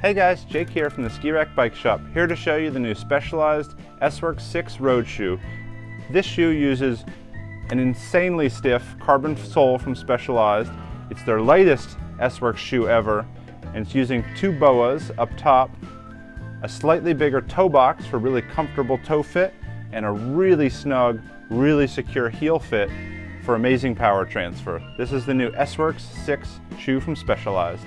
Hey guys, Jake here from the Ski Rack Bike Shop, here to show you the new Specialized S-Works 6 road shoe. This shoe uses an insanely stiff carbon sole from Specialized. It's their latest S-Works shoe ever, and it's using two boas up top, a slightly bigger toe box for really comfortable toe fit, and a really snug, really secure heel fit for amazing power transfer. This is the new S-Works 6 shoe from Specialized.